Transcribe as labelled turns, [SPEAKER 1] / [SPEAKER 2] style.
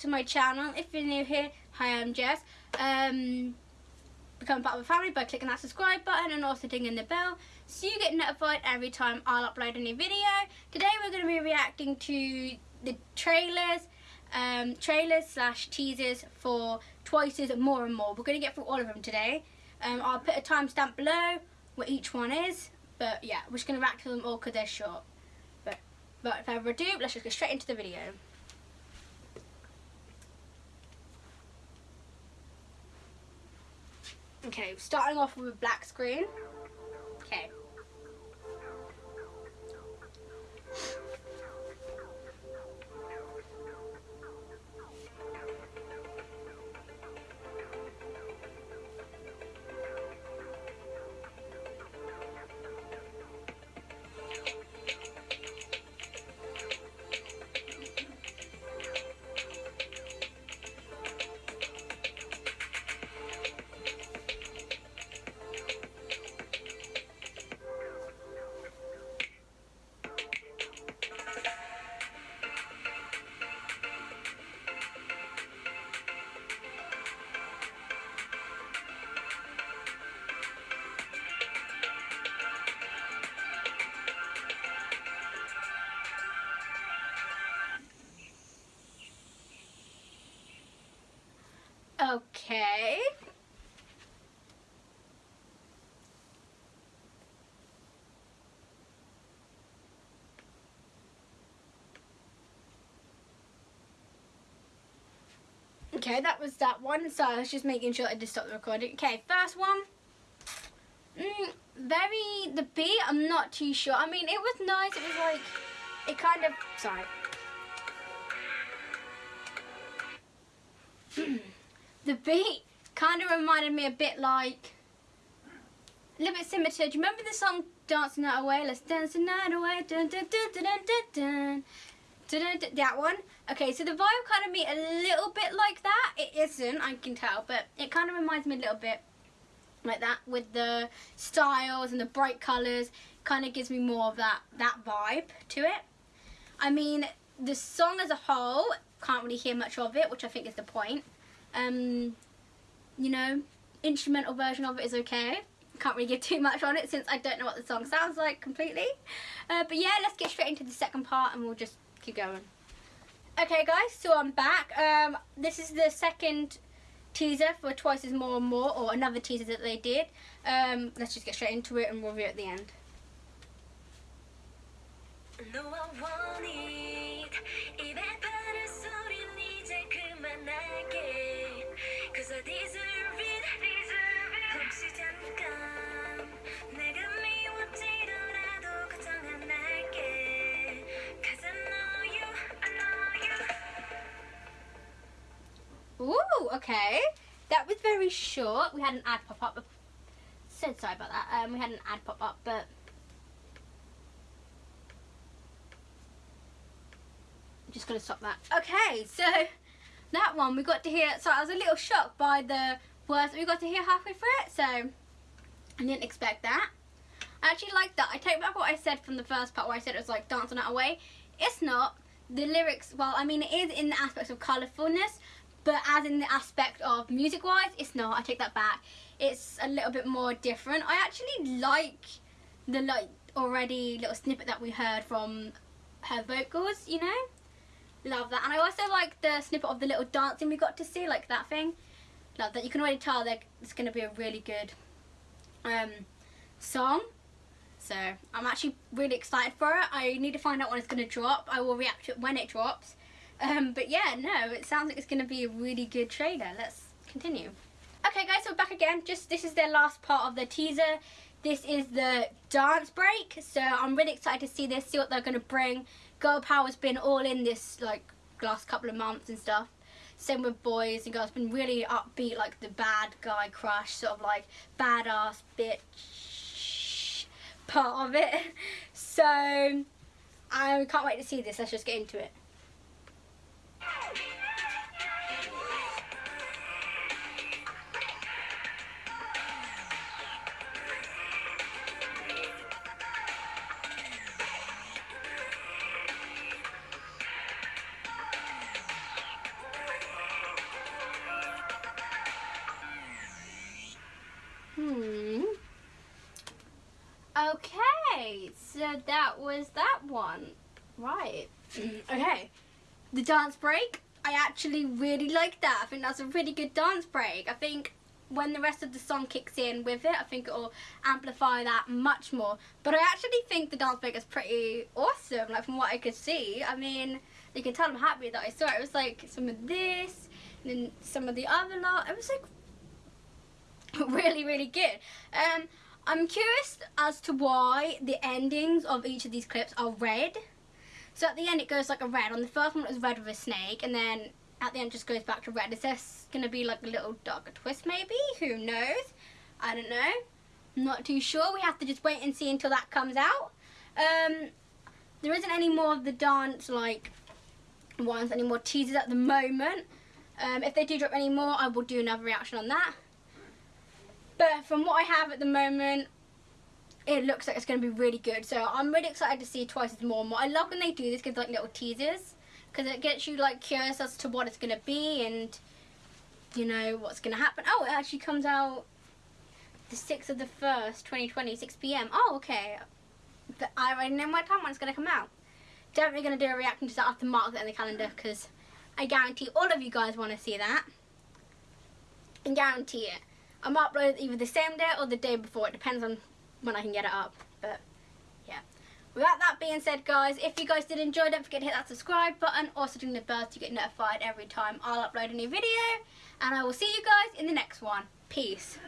[SPEAKER 1] to my channel. If you're new here, hi, I'm Jess. Um, become part of the family by clicking that subscribe button and also dinging the bell so you get notified every time I'll upload a new video. Today we're going to be reacting to the trailers, um, trailers slash teasers for Twice's More and More. We're going to get through all of them today. Um, I'll put a timestamp below where each one is, but yeah, we're just going to react to them all because they're short. But, but without further ado, let's just get straight into the video. Okay, starting off with a black screen. Okay. Okay. Okay, that was that one. So I was just making sure I just stopped the recording. Okay, first one. Mm, very, the beat, I'm not too sure. I mean, it was nice. It was like, it kind of, sorry. the beat kind of reminded me a bit like a little bit similar to do you remember the song Dancing the Night Away? Let's dance the night away. Dun, dun, dun, dun, dun, dun, dun. that one? Okay so the vibe kind of me a little bit like that. It isn't I can tell but it kind of reminds me a little bit like that with the styles and the bright colours kind of gives me more of that that vibe to it. I mean the song as a whole can't really hear much of it which I think is the point. Um, you know, instrumental version of it is okay. Can't really give too much on it since I don't know what the song sounds like completely. Uh, but yeah, let's get straight into the second part and we'll just keep going. Okay guys, so I'm back. Um, this is the second teaser for Twice is More and More, or another teaser that they did. Um, let's just get straight into it and we'll review at the end. Ooh, okay. That was very short. We had an ad pop up. So sorry about that. Um, we had an ad pop up, but I'm just gonna stop that. Okay, so that one we got to hear. So I was a little shocked by the words we got to hear halfway through it. So I didn't expect that. I actually like that. I take back what I said from the first part where I said it was like dancing that away. It's not. The lyrics, well, I mean, it is in the aspects of colourfulness, but as in the aspect of music wise it's not. I take that back. It's a little bit more different. I actually like the like already little snippet that we heard from her vocals you know? Love that. And I also like the snippet of the little dancing we got to see like that thing. Love that. You can already tell that it's going to be a really good um, song. So I'm actually really excited for it. I need to find out when it's going to drop. I will react to it when it drops um, but yeah, no, it sounds like it's going to be a really good trailer. Let's continue. Okay guys, so we're back again. Just This is their last part of the teaser. This is the dance break. So I'm really excited to see this, see what they're going to bring. Girl Power's been all in this like last couple of months and stuff. Same with boys and girls. Been really upbeat, like the bad guy crush, sort of like badass bitch part of it. So I can't wait to see this. Let's just get into it. Okay, so that was that one. Right. okay. The dance break. I actually really like that. I think that's a really good dance break. I think when the rest of the song kicks in with it, I think it will amplify that much more. But I actually think the dance break is pretty awesome, like from what I could see. I mean, you can tell I'm happy that I saw it. It was like some of this, and then some of the other lot. It was like really, really good. Um, I'm curious as to why the endings of each of these clips are red. So at the end it goes like a red. On the first one it was red with a snake and then at the end just goes back to red. Is this going to be like a little darker twist maybe? Who knows? I don't know. I'm not too sure. We have to just wait and see until that comes out. Um, there isn't any more of the dance like ones, any more teasers at the moment. Um, if they do drop any more, I will do another reaction on that. But from what I have at the moment, it looks like it's going to be really good. So I'm really excited to see Twice as more and more. I love when they do this, give like little teasers. Because it gets you like curious as to what it's going to be and, you know, what's going to happen. Oh, it actually comes out the 6th of the 1st, 2020, 6 p.m. Oh, okay. But I already know my time when it's going to come out. Definitely going to do a reaction to that. I to mark that in the calendar because I guarantee all of you guys want to see that. I guarantee it. I'm upload either the same day or the day before. It depends on when I can get it up. But yeah. Without that being said, guys, if you guys did enjoy, don't forget to hit that subscribe button. Also ring the bell to get notified every time I'll upload a new video. And I will see you guys in the next one. Peace.